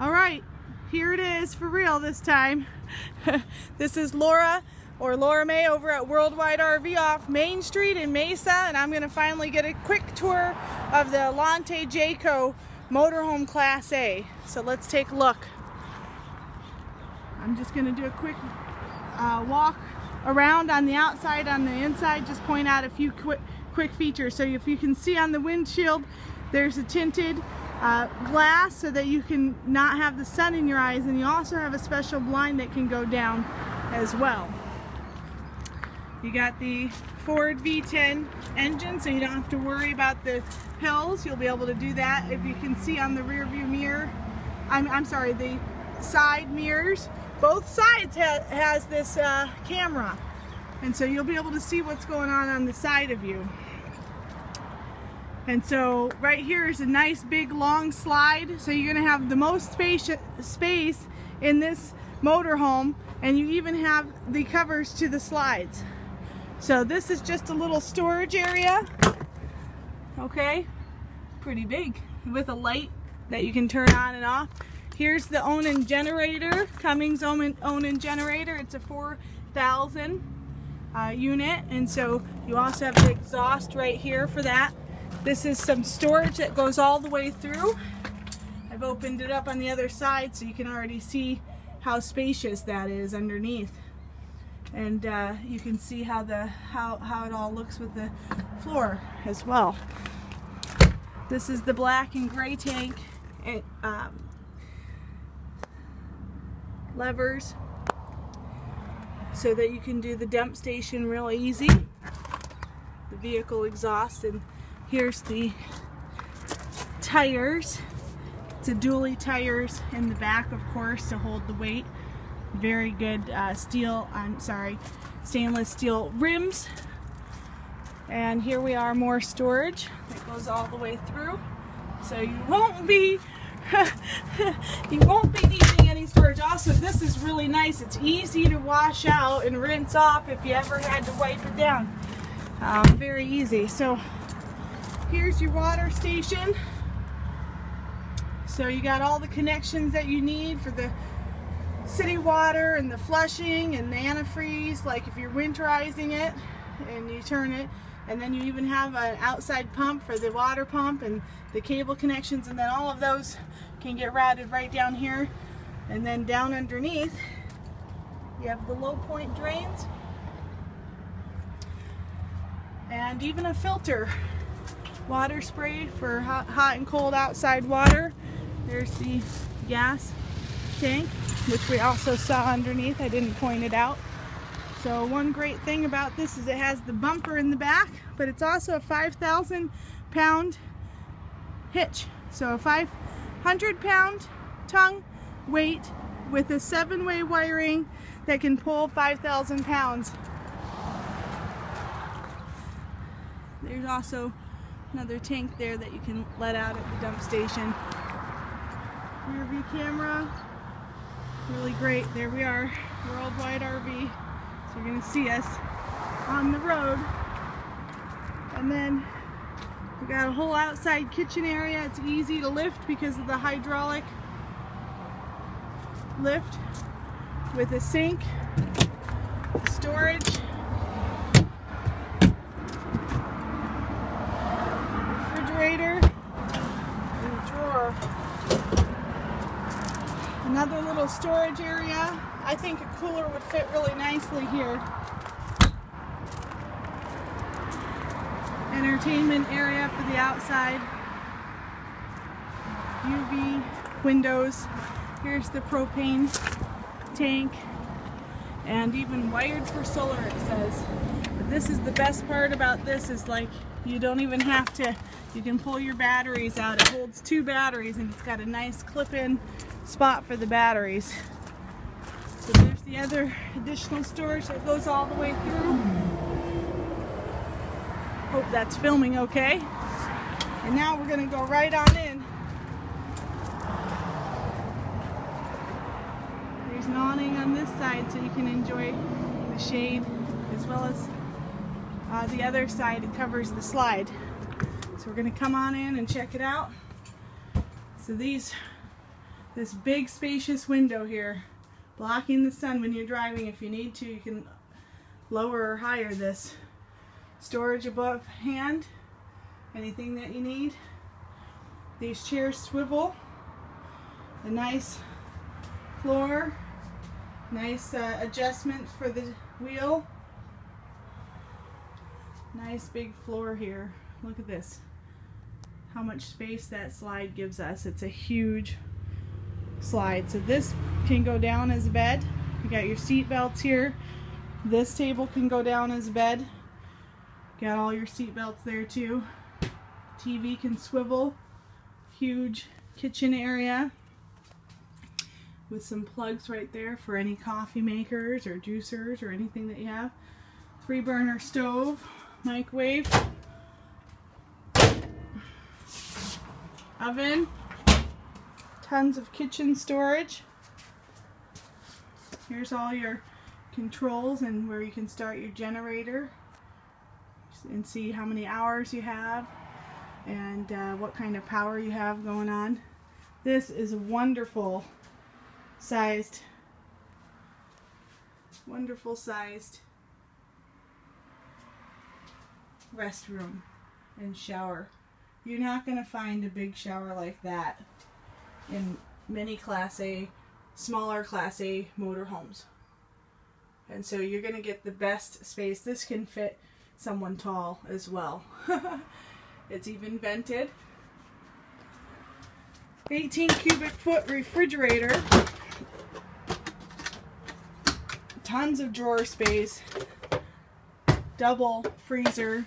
All right, here it is for real this time. this is Laura or Laura May over at Worldwide RV off Main Street in Mesa and I'm to finally get a quick tour of the Alante Jayco motorhome class A. So let's take a look. I'm just to do a quick uh, walk around on the outside, on the inside, just point out a few quick, quick features. So if you can see on the windshield, there's a tinted uh, glass so that you can not have the sun in your eyes and you also have a special blind that can go down as well. You got the Ford V10 engine so you don't have to worry about the hills. You'll be able to do that if you can see on the rear view mirror. I'm, I'm sorry, the side mirrors. Both sides ha has this uh, camera and so you'll be able to see what's going on on the side of you. And so right here is a nice big long slide. So you're gonna have the most space, space in this motorhome and you even have the covers to the slides. So this is just a little storage area. Okay, pretty big with a light that you can turn on and off. Here's the Onan generator, Cummins Onan generator. It's a 4,000 uh, unit and so you also have the exhaust right here for that. This is some storage that goes all the way through. I've opened it up on the other side so you can already see how spacious that is underneath. And uh, you can see how the how, how it all looks with the floor as well. This is the black and gray tank. It, um, levers so that you can do the dump station real easy. The vehicle exhaust and Here's the tires. It's a dually tires in the back, of course, to hold the weight. Very good uh, steel, I'm sorry, stainless steel rims. And here we are, more storage that goes all the way through. So you won't be, you won't be needing any storage. Also, this is really nice. It's easy to wash out and rinse off if you ever had to wipe it down. Um, very easy. So Here's your water station. So you got all the connections that you need for the city water and the flushing and the antifreeze, like if you're winterizing it and you turn it, and then you even have an outside pump for the water pump and the cable connections, and then all of those can get routed right down here. And then down underneath, you have the low point drains and even a filter water spray for hot, and cold outside water. There's the gas tank, which we also saw underneath. I didn't point it out. So one great thing about this is it has the bumper in the back, but it's also a 5,000 pound hitch. So a 500 pound tongue weight with a seven way wiring that can pull 5,000 pounds. There's also another tank there that you can let out at the dump station. Rear view camera, really great. There we are, Worldwide RV. So you're gonna see us on the road. And then we got a whole outside kitchen area. It's easy to lift because of the hydraulic lift with a sink, storage, refrigerator, drawer. Another little storage area. I think a cooler would fit really nicely here. Entertainment area for the outside. UV windows. Here's the propane tank and even wired for solar it says. But this is the best part about this is like you don't even have to you can pull your batteries out. It holds two batteries and it's got a nice clip-in spot for the batteries. So there's the other additional storage that goes all the way through. Hope that's filming okay. And now we're to go right on in. There's an awning on this side so you can enjoy the shade as well as uh, the other side covers the slide. So we're gonna come on in and check it out. So these this big spacious window here blocking the sun when you're driving. If you need to, you can lower or higher this. Storage above hand, anything that you need. These chairs swivel. A nice floor, nice uh, adjustment for the wheel. Nice big floor here. Look at this. How much space that slide gives us. It's a huge slide. So this can go down as a bed. You got your seat belts here. This table can go down as a bed. Got all your seat belts there too. TV can swivel. Huge kitchen area with some plugs right there for any coffee makers or juicers or anything that you have. Three burner stove, microwave, oven, tons of kitchen storage. Here's all your controls and where you can start your generator and see how many hours you have and uh, what kind of power you have going on. This is a wonderful sized, wonderful sized restroom and shower. You're not going to find a big shower like that in many Class A, smaller Class A motorhomes. And so you're going to get the best space. This can fit someone tall as well. it's even vented. 18 cubic foot refrigerator. Tons of drawer space. Double freezer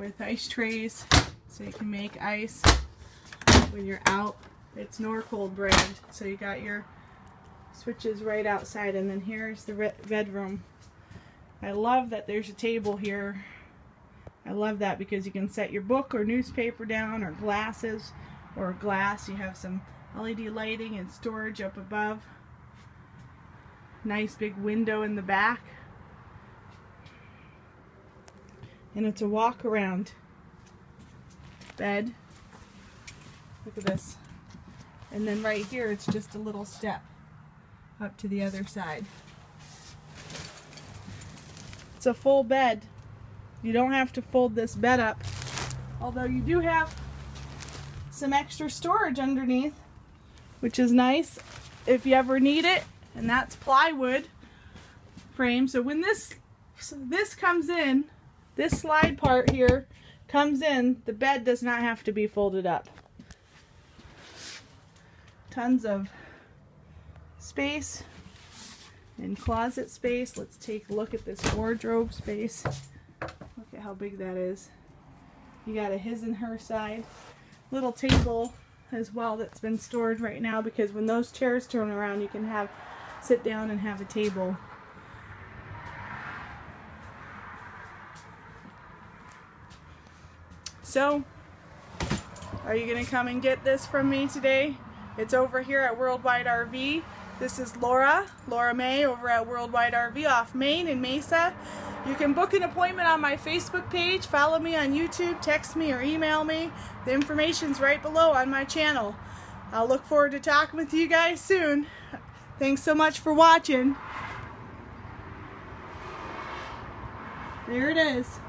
with ice trays so you can make ice when you're out. It's Norcold brand, so you got your switches right outside, and then here's the bedroom. I love that there's a table here. I love that because you can set your book or newspaper down or glasses or glass. You have some LED lighting and storage up above. Nice big window in the back. And it's a walk around bed. Look at this. And then right here, it's just a little step up to the other side. It's a full bed. You don't have to fold this bed up. Although you do have some extra storage underneath, which is nice if you ever need it. And that's plywood frame. So when this, this comes in, this slide part here comes in, the bed does not have to be folded up tons of space and closet space. Let's take a look at this wardrobe space. Look at how big that is. You got a his and her side. Little table as well that's been stored right now because when those chairs turn around you can have sit down and have a table. So, are you going to come and get this from me today? It's over here at Worldwide RV. This is Laura, Laura May over at Worldwide RV off Main in Mesa. You can book an appointment on my Facebook page, follow me on YouTube, text me or email me. The information's right below on my channel. I'll look forward to talking with you guys soon. Thanks so much for watching. There it is.